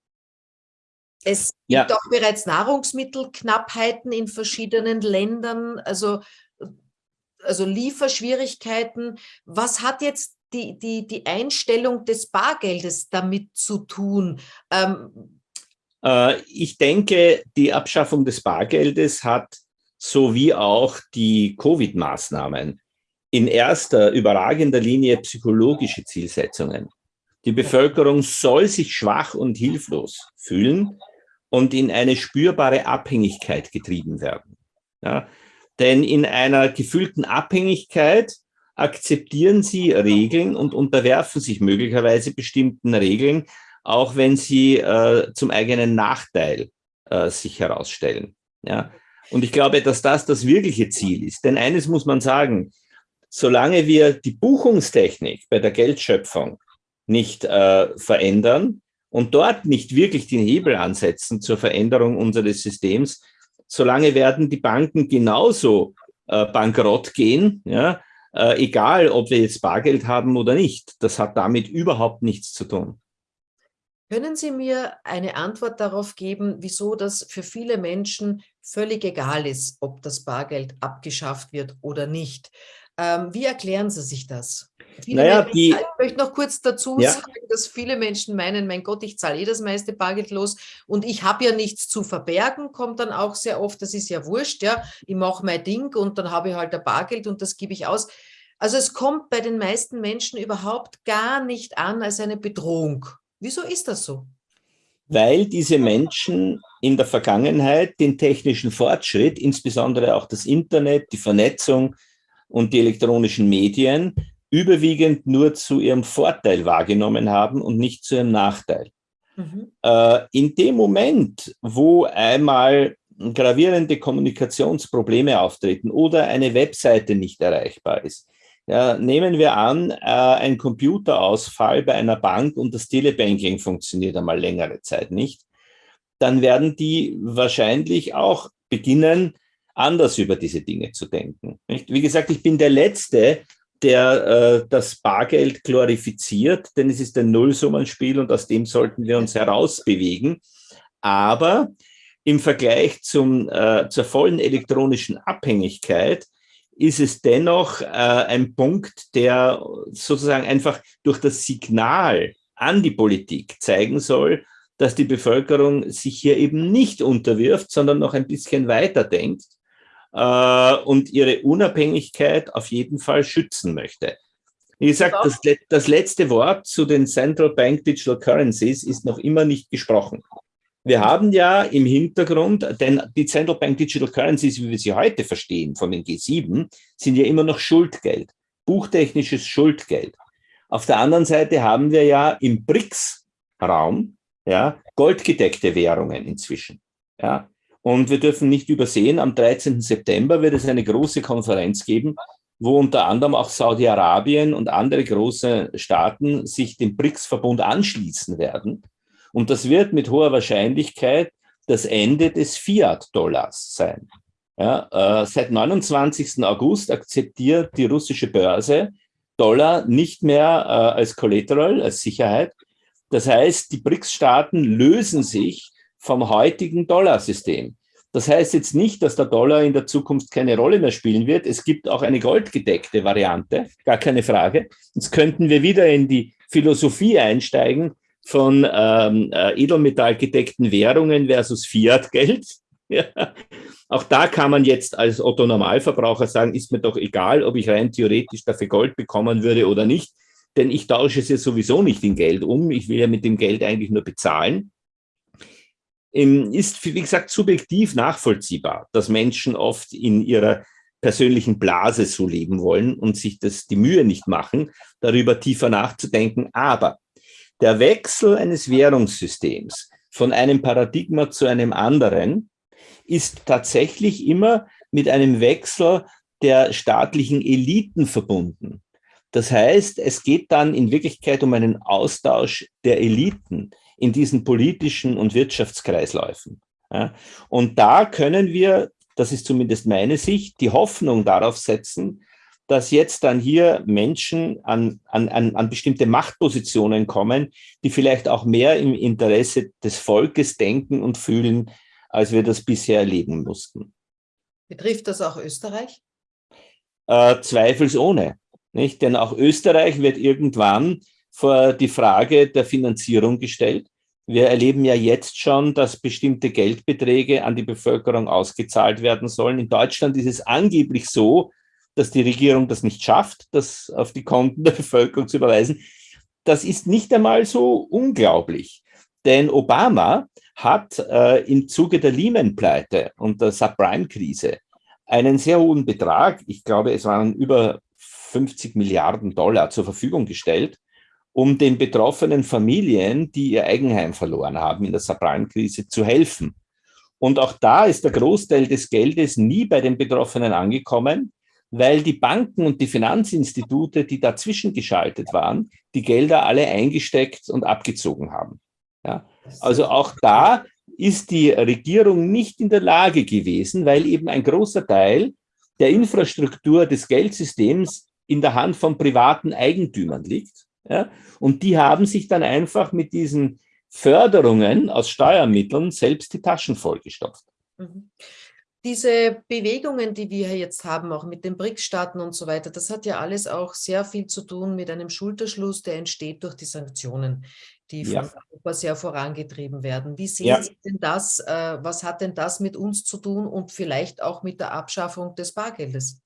es ja. gibt auch bereits Nahrungsmittelknappheiten in verschiedenen Ländern, also, also Lieferschwierigkeiten. Was hat jetzt die, die, die Einstellung des Bargeldes damit zu tun? Ähm, äh, ich denke, die Abschaffung des Bargeldes hat sowie auch die Covid-Maßnahmen in erster überragender Linie psychologische Zielsetzungen. Die Bevölkerung soll sich schwach und hilflos fühlen und in eine spürbare Abhängigkeit getrieben werden. Ja, denn in einer gefühlten Abhängigkeit akzeptieren sie Regeln und unterwerfen sich möglicherweise bestimmten Regeln, auch wenn sie äh, zum eigenen Nachteil äh, sich herausstellen. Ja? Und ich glaube, dass das das wirkliche Ziel ist. Denn eines muss man sagen, solange wir die Buchungstechnik bei der Geldschöpfung nicht äh, verändern und dort nicht wirklich den Hebel ansetzen zur Veränderung unseres Systems, solange werden die Banken genauso äh, bankrott gehen, ja, äh, egal ob wir jetzt Bargeld haben oder nicht. Das hat damit überhaupt nichts zu tun. Können Sie mir eine Antwort darauf geben, wieso das für viele Menschen völlig egal ist, ob das Bargeld abgeschafft wird oder nicht? Ähm, wie erklären Sie sich das? Viele naja, Menschen, die, ich möchte noch kurz dazu ja. sagen, dass viele Menschen meinen, mein Gott, ich zahle eh das meiste Bargeld los und ich habe ja nichts zu verbergen, kommt dann auch sehr oft, das ist ja wurscht, ja, ich mache mein Ding und dann habe ich halt ein Bargeld und das gebe ich aus. Also es kommt bei den meisten Menschen überhaupt gar nicht an als eine Bedrohung. Wieso ist das so? Weil diese Menschen in der Vergangenheit den technischen Fortschritt, insbesondere auch das Internet, die Vernetzung und die elektronischen Medien, überwiegend nur zu ihrem Vorteil wahrgenommen haben und nicht zu ihrem Nachteil. Mhm. Äh, in dem Moment, wo einmal gravierende Kommunikationsprobleme auftreten oder eine Webseite nicht erreichbar ist, ja, nehmen wir an, äh, ein Computerausfall bei einer Bank und das Telebanking funktioniert einmal längere Zeit nicht, dann werden die wahrscheinlich auch beginnen, anders über diese Dinge zu denken. Nicht? Wie gesagt, ich bin der Letzte, der äh, das Bargeld glorifiziert, denn es ist ein Nullsummenspiel und aus dem sollten wir uns herausbewegen. Aber im Vergleich zum, äh, zur vollen elektronischen Abhängigkeit ist es dennoch äh, ein Punkt, der sozusagen einfach durch das Signal an die Politik zeigen soll, dass die Bevölkerung sich hier eben nicht unterwirft, sondern noch ein bisschen weiter denkt äh, und ihre Unabhängigkeit auf jeden Fall schützen möchte. Wie gesagt, das, das letzte Wort zu den Central Bank Digital Currencies ist noch immer nicht gesprochen. Wir haben ja im Hintergrund, denn die Central Bank Digital Currencies, wie wir sie heute verstehen von den G7, sind ja immer noch Schuldgeld, buchtechnisches Schuldgeld. Auf der anderen Seite haben wir ja im BRICS-Raum ja, goldgedeckte Währungen inzwischen. Ja. Und wir dürfen nicht übersehen, am 13. September wird es eine große Konferenz geben, wo unter anderem auch Saudi-Arabien und andere große Staaten sich dem BRICS-Verbund anschließen werden. Und das wird mit hoher Wahrscheinlichkeit das Ende des Fiat-Dollars sein. Ja, äh, seit 29. August akzeptiert die russische Börse Dollar nicht mehr äh, als Collateral, als Sicherheit. Das heißt, die BRICS-Staaten lösen sich vom heutigen Dollarsystem. Das heißt jetzt nicht, dass der Dollar in der Zukunft keine Rolle mehr spielen wird. Es gibt auch eine goldgedeckte Variante, gar keine Frage. Jetzt könnten wir wieder in die Philosophie einsteigen, von ähm, äh, edelmetallgedeckten Währungen versus Fiat-Geld. <laughs> Auch da kann man jetzt als Otto Normalverbraucher sagen, ist mir doch egal, ob ich rein theoretisch dafür Gold bekommen würde oder nicht, denn ich tausche es ja sowieso nicht in Geld um. Ich will ja mit dem Geld eigentlich nur bezahlen. Ähm, ist, wie gesagt, subjektiv nachvollziehbar, dass Menschen oft in ihrer persönlichen Blase so leben wollen und sich das die Mühe nicht machen, darüber tiefer nachzudenken. Aber der Wechsel eines Währungssystems von einem Paradigma zu einem anderen ist tatsächlich immer mit einem Wechsel der staatlichen Eliten verbunden. Das heißt, es geht dann in Wirklichkeit um einen Austausch der Eliten in diesen politischen und Wirtschaftskreisläufen. Und da können wir, das ist zumindest meine Sicht, die Hoffnung darauf setzen, dass jetzt dann hier Menschen an, an, an bestimmte Machtpositionen kommen, die vielleicht auch mehr im Interesse des Volkes denken und fühlen, als wir das bisher erleben mussten. Betrifft das auch Österreich? Äh, zweifelsohne. Nicht? Denn auch Österreich wird irgendwann vor die Frage der Finanzierung gestellt. Wir erleben ja jetzt schon, dass bestimmte Geldbeträge an die Bevölkerung ausgezahlt werden sollen. In Deutschland ist es angeblich so, dass die Regierung das nicht schafft, das auf die Konten der <laughs> Bevölkerung zu überweisen. Das ist nicht einmal so unglaublich. Denn Obama hat äh, im Zuge der Lehman-Pleite und der Subprime-Krise einen sehr hohen Betrag, ich glaube, es waren über 50 Milliarden Dollar zur Verfügung gestellt, um den betroffenen Familien, die ihr Eigenheim verloren haben in der Subprime-Krise, zu helfen. Und auch da ist der Großteil des Geldes nie bei den Betroffenen angekommen, weil die Banken und die Finanzinstitute, die dazwischen geschaltet waren, die Gelder alle eingesteckt und abgezogen haben. Ja? Also auch da ist die Regierung nicht in der Lage gewesen, weil eben ein großer Teil der Infrastruktur des Geldsystems in der Hand von privaten Eigentümern liegt. Ja? Und die haben sich dann einfach mit diesen Förderungen aus Steuermitteln selbst die Taschen vollgestopft. Mhm diese Bewegungen, die wir jetzt haben, auch mit den BRICS-Staaten und so weiter, das hat ja alles auch sehr viel zu tun mit einem Schulterschluss, der entsteht durch die Sanktionen, die von ja. Europa sehr vorangetrieben werden. Wie sehen ja. Sie denn das? Äh, was hat denn das mit uns zu tun und vielleicht auch mit der Abschaffung des Bargeldes?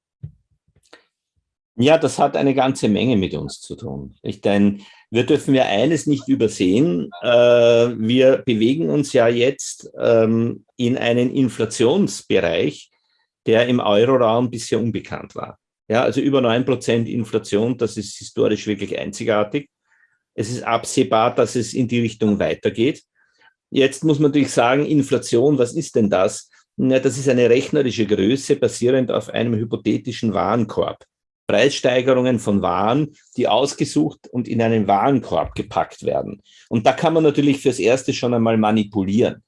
Ja, das hat eine ganze Menge mit uns zu tun. Ich denke, wir dürfen ja eines nicht übersehen. Äh, wir bewegen uns ja jetzt ähm, in einen Inflationsbereich, der im Euroraum bisher unbekannt war. Ja, also über 9% Inflation, das ist historisch wirklich einzigartig. Es ist absehbar, dass es in die Richtung weitergeht. Jetzt muss man natürlich sagen, Inflation, was ist denn das? Ja, das ist eine rechnerische Größe basierend auf einem hypothetischen Warenkorb. Preissteigerungen von Waren, die ausgesucht und in einen Warenkorb gepackt werden. Und da kann man natürlich fürs Erste schon einmal manipulieren.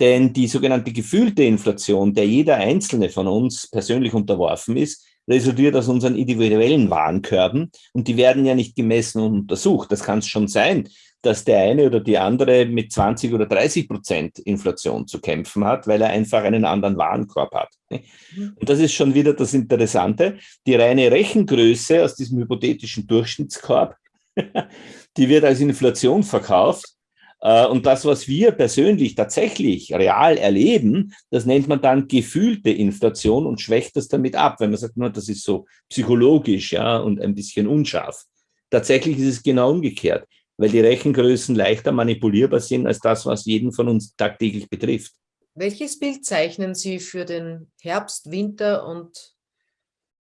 Denn die sogenannte gefühlte Inflation, der jeder einzelne von uns persönlich unterworfen ist, resultiert aus unseren individuellen Warenkörben und die werden ja nicht gemessen und untersucht. Das kann es schon sein, dass der eine oder die andere mit 20 oder 30 Prozent Inflation zu kämpfen hat, weil er einfach einen anderen Warenkorb hat. Mhm. Und das ist schon wieder das Interessante. Die reine Rechengröße aus diesem hypothetischen Durchschnittskorb, <laughs> die wird als Inflation verkauft. Äh, und das, was wir persönlich tatsächlich real erleben, das nennt man dann gefühlte Inflation und schwächt das damit ab, wenn man sagt, nur das ist so psychologisch ja, und ein bisschen unscharf. Tatsächlich ist es genau umgekehrt weil die Rechengrößen leichter manipulierbar sind als das, was jeden von uns tagtäglich betrifft. Welches Bild zeichnen Sie für den Herbst, Winter und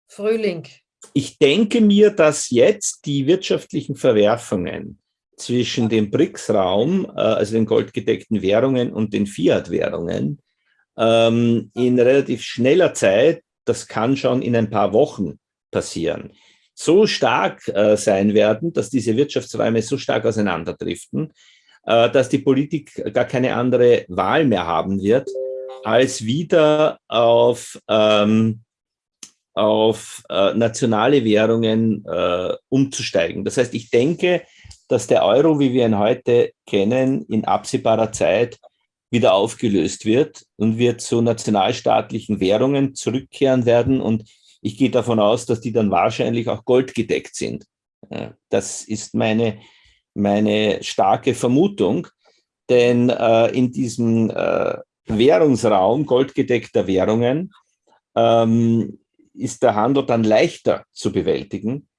Frühling? Ich denke mir, dass jetzt die wirtschaftlichen Verwerfungen zwischen dem BRICS-Raum, äh, also den goldgedeckten Währungen und den Fiat-Währungen, ähm, in relativ schneller Zeit, das kann schon in ein paar Wochen passieren, so stark äh, sein werden, dass diese Wirtschaftsräume so stark auseinanderdriften, äh, dass die Politik gar keine andere Wahl mehr haben wird, als wieder auf, ähm, auf äh, nationale Währungen äh, umzusteigen. Das heißt, ich denke, dass der Euro, wie wir ihn heute kennen, in absehbarer Zeit wieder aufgelöst wird und wir zu nationalstaatlichen Währungen zurückkehren werden. Und ich gehe davon aus, dass die dann wahrscheinlich auch goldgedeckt sind. Das ist meine, meine starke Vermutung, denn äh, in diesem äh, Währungsraum goldgedeckter Währungen ähm, ist der Handel dann leichter zu bewältigen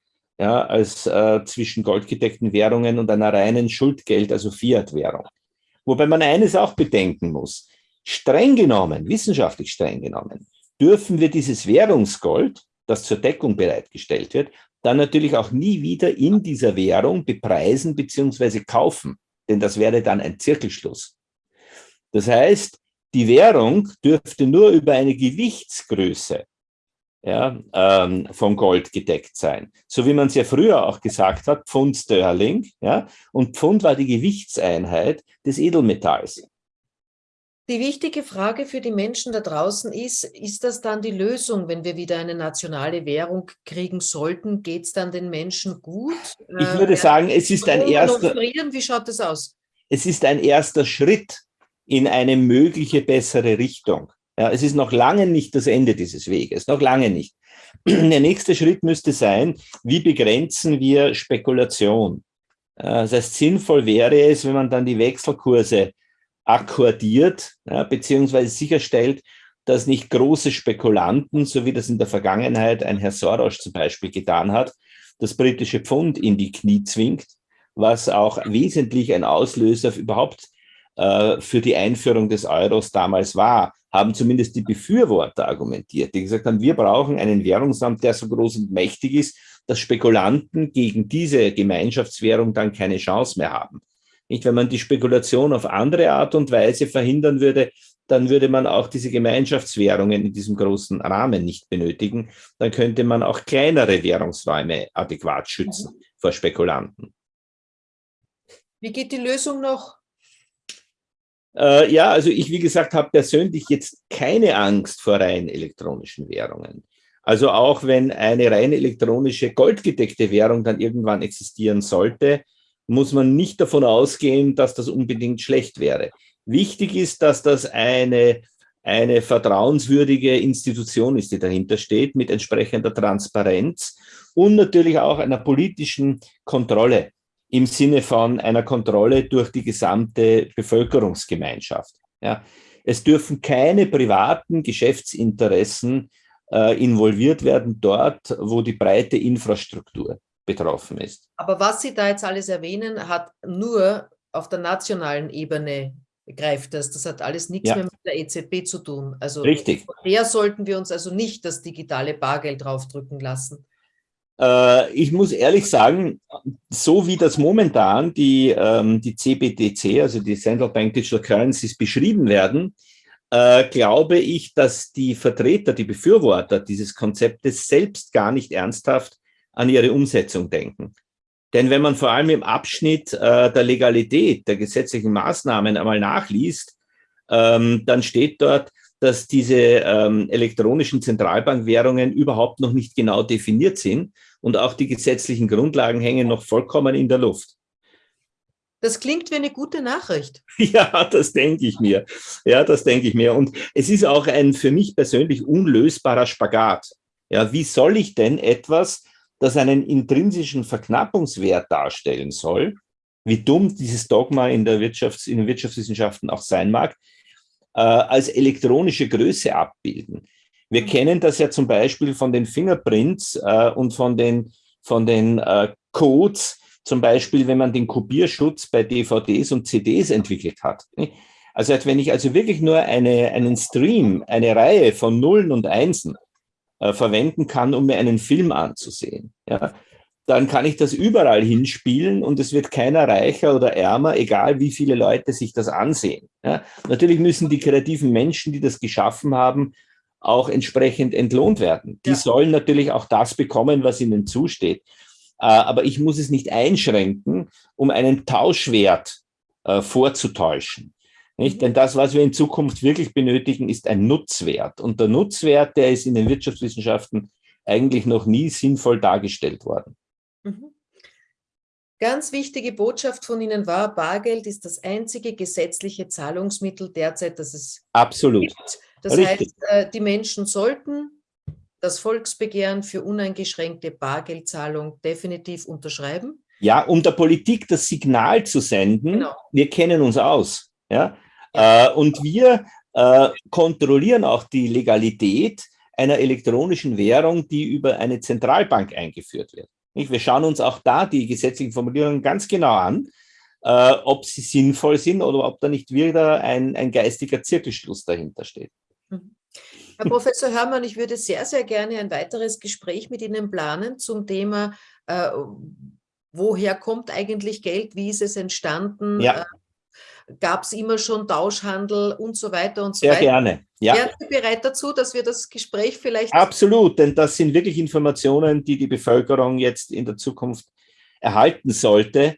ja, als äh, zwischen goldgedeckten Währungen und einer reinen Schuldgeld, also Fiat-Währung. Wobei man eines auch bedenken muss. Streng genommen, wissenschaftlich streng genommen, dürfen wir dieses Währungsgold, das zur Deckung bereitgestellt wird, dann natürlich auch nie wieder in dieser Währung bepreisen bzw. kaufen, denn das wäre dann ein Zirkelschluss. Das heißt, die Währung dürfte nur über eine Gewichtsgröße ja, ähm, von Gold gedeckt sein. So wie man es ja früher auch gesagt hat, Pfund Sterling, ja, und Pfund war die Gewichtseinheit des Edelmetalls. Die wichtige Frage für die Menschen da draußen ist, ist das dann die Lösung, wenn wir wieder eine nationale Währung kriegen sollten? Geht es dann den Menschen gut? Ich äh, würde äh, sagen, es ist ein erster... Wie schaut das aus? Es ist ein erster Schritt in eine mögliche bessere Richtung. Ja, es ist noch lange nicht das Ende dieses Weges, noch lange nicht. <clears throat> Der nächste Schritt müsste sein, wie begrenzen wir Spekulation? Das heißt, sinnvoll wäre es, wenn man dann die Wechselkurse akkordiert, ja, beziehungsweise sicherstellt, dass nicht große Spekulanten, so wie das in der Vergangenheit ein Herr Soros zum Beispiel getan hat, das britische Pfund in die Knie zwingt, was auch wesentlich ein Auslöser überhaupt äh, für die Einführung des Euros damals war, haben zumindest die Befürworter argumentiert, die gesagt haben, wir brauchen einen Währungsamt, der so groß und mächtig ist, dass Spekulanten gegen diese Gemeinschaftswährung dann keine Chance mehr haben. Nicht, wenn man die Spekulation auf andere Art und Weise verhindern würde, dann würde man auch diese Gemeinschaftswährungen in diesem großen Rahmen nicht benötigen. Dann könnte man auch kleinere Währungsräume adäquat schützen mhm. vor Spekulanten. Wie geht die Lösung noch? Äh, ja, also ich, wie gesagt, habe persönlich jetzt keine Angst vor rein elektronischen Währungen. Also auch wenn eine rein elektronische goldgedeckte Währung dann irgendwann existieren sollte, muss man nicht davon ausgehen, dass das unbedingt schlecht wäre. Wichtig ist, dass das eine, eine vertrauenswürdige Institution ist, die dahinter steht, mit entsprechender Transparenz und natürlich auch einer politischen Kontrolle im Sinne von einer Kontrolle durch die gesamte Bevölkerungsgemeinschaft. Ja. Es dürfen keine privaten Geschäftsinteressen äh, involviert werden dort, wo die breite Infrastruktur betroffen ist. Aber was Sie da jetzt alles erwähnen, hat nur auf der nationalen Ebene greift das. Das hat alles nichts ja. mehr mit der EZB zu tun. Also Richtig. der sollten wir uns also nicht das digitale Bargeld draufdrücken lassen. Äh, ich muss ehrlich sagen, so wie das momentan die, ähm, die CBDC, also die Central Bank Digital Currencies, beschrieben werden, äh, glaube ich, dass die Vertreter, die Befürworter dieses Konzeptes selbst gar nicht ernsthaft an ihre Umsetzung denken. Denn wenn man vor allem im Abschnitt äh, der Legalität der gesetzlichen Maßnahmen einmal nachliest, ähm, dann steht dort, dass diese ähm, elektronischen Zentralbankwährungen überhaupt noch nicht genau definiert sind und auch die gesetzlichen Grundlagen hängen noch vollkommen in der Luft. Das klingt wie eine gute Nachricht. <laughs> Ja, das denke ich mir. Ja, das denke ich mir. Und es ist auch ein für mich persönlich unlösbarer Spagat. Ja, wie soll ich denn etwas, das einen intrinsischen Verknappungswert darstellen soll, wie dumm dieses Dogma in, der Wirtschafts-, in den Wirtschaftswissenschaften auch sein mag, äh, als elektronische Größe abbilden. Wir mhm. kennen das ja zum Beispiel von den Fingerprints äh, und von den, von den äh, Codes, zum Beispiel, wenn man den Kopierschutz bei DVDs und CDs entwickelt hat. Also wenn ich also wirklich nur eine, einen Stream, eine Reihe von Nullen und Einsen äh, verwenden kann, um mir einen Film anzusehen, ja, dann kann ich das überall hinspielen und es wird keiner reicher oder ärmer, egal wie viele Leute sich das ansehen. Ja. Natürlich müssen die kreativen Menschen, die das geschaffen haben, auch entsprechend entlohnt werden. Die ja. sollen natürlich auch das bekommen, was ihnen zusteht. Äh, aber ich muss es nicht einschränken, um einen Tauschwert äh, vorzutäuschen. Nicht? Denn das, was wir in Zukunft wirklich benötigen, ist ein Nutzwert. Und der Nutzwert, der ist in den Wirtschaftswissenschaften eigentlich noch nie sinnvoll dargestellt worden. Mhm. Ganz wichtige Botschaft von Ihnen war, Bargeld ist das einzige gesetzliche Zahlungsmittel derzeit, das es Absolut. gibt. Das Richtig. heißt, äh, die Menschen sollten das Volksbegehren für uneingeschränkte Bargeldzahlung definitiv unterschreiben. Ja, um der Politik das Signal zu senden, genau. wir kennen uns aus. Ja? Äh, und wir äh, kontrollieren auch die Legalität einer elektronischen Währung, die über eine Zentralbank eingeführt wird. Wir schauen uns auch da die gesetzlichen Formulierungen ganz genau an, äh, ob sie sinnvoll sind oder ob da nicht wieder ein, ein geistiger Zirkelschluss dahinter steht. Mhm. Herr Professor Hörmann, ich würde sehr, sehr gerne ein weiteres Gespräch mit Ihnen planen zum Thema, äh, woher kommt eigentlich Geld, wie ist es entstanden, ja. äh, gab es immer schon Tauschhandel und so weiter und so Sehr weiter. gerne. Ja. Wären Sie bereit dazu, dass wir das Gespräch vielleicht... Absolut, denn das sind wirklich Informationen, die die Bevölkerung jetzt in der Zukunft erhalten sollte.